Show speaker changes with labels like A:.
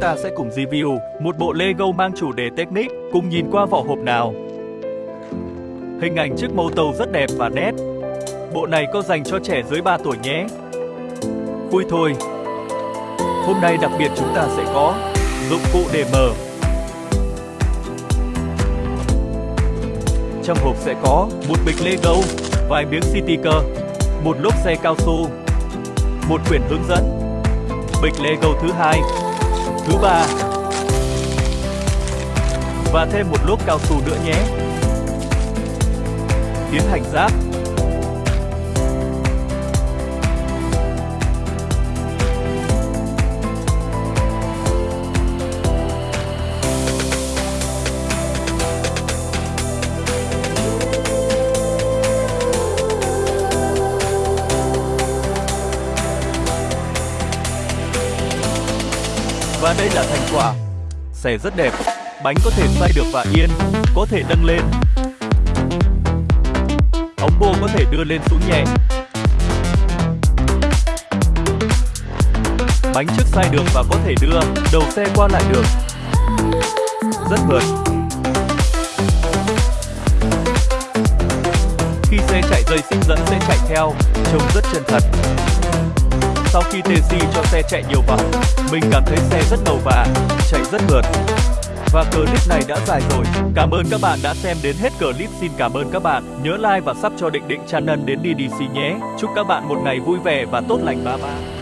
A: ta sẽ cùng review một bộ Lego mang chủ đề Technic, cùng nhìn qua vỏ hộp nào. Hình ảnh chiếc màu tàu rất đẹp và nét. Bộ này có dành cho trẻ dưới 3 tuổi nhé. Vui thôi. Hôm nay đặc biệt chúng ta sẽ có dụng cụ để mở. Trong hộp sẽ có một bịch Lego, vài miếng sticker, một lốp xe cao su, một quyển hướng dẫn, bịch Lego thứ hai, thứ ba và thêm một lốp cao su nữa nhé. Tiến hành ráp Và đây là thành quả. Xe rất đẹp, bánh có thể xoay được và yên, có thể nâng lên. Ống bô có thể đưa lên xuống nhẹ. Bánh trước xoay được và có thể đưa đầu xe qua lại được. Rất mượt. Khi xe chạy dây xích dẫn sẽ chạy theo, trông rất chân thật. Sau khi TC cho xe chạy nhiều vòng, mình cảm thấy xe rất ngầu và chạy rất mượt. Và clip này đã dài rồi. Cảm ơn các bạn đã xem đến hết clip. Xin cảm ơn các bạn. Nhớ like và sub cho Định Định Channel đến DDC nhé. Chúc các bạn một ngày vui vẻ và tốt lành ba ba.